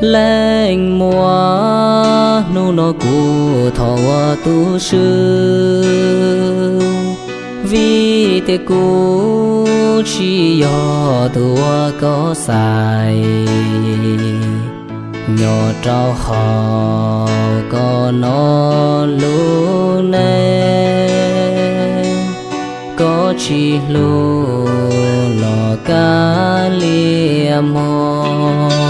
lên mùa. Nu nó cụ thọ tu sư. Vì thế cụ chỉ do tu có sai nhỏ trao họ có nó luôn nè có chỉ luôn lò cá lia mòn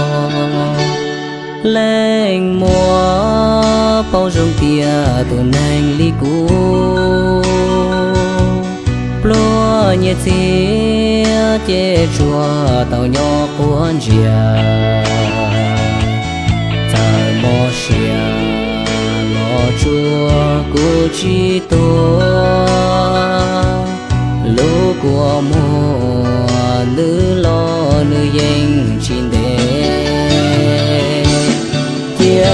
lên mùa bao rong tia tu nành li cũ. Plua nhẹ xì che chùa tàu nhỏ cuốn chia ta mò xia lo chùa cô chi tô lô của mùa nữ lo nữ dành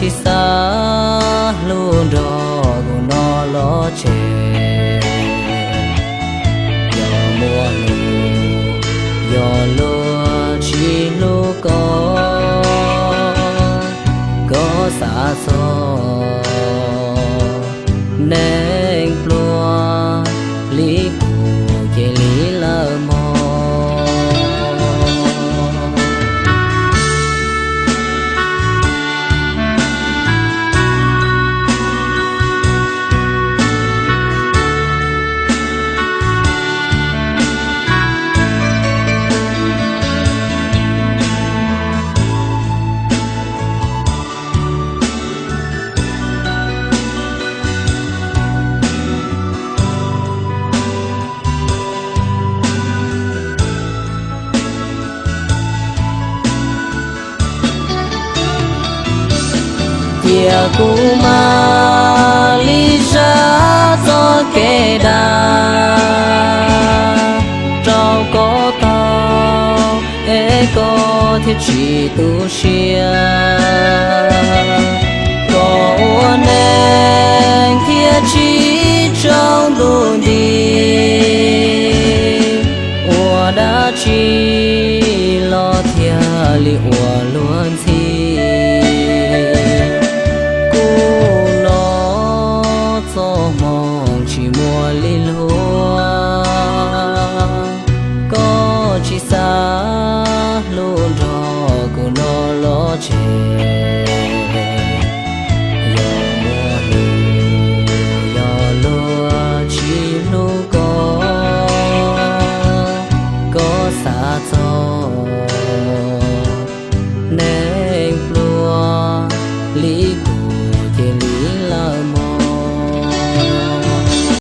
chi xa luôn đó của nó lo chè. Giờ mùa lù giờ lúa chi lúa có có xa xôi nên kia cũ mà lý ra cho kê đà. Trao có tao ế có thiết chỉ tu xia. Có nên kia chỉ trong đồ đi. Ua đã chỉ lo thia, li ua luôn Yeah.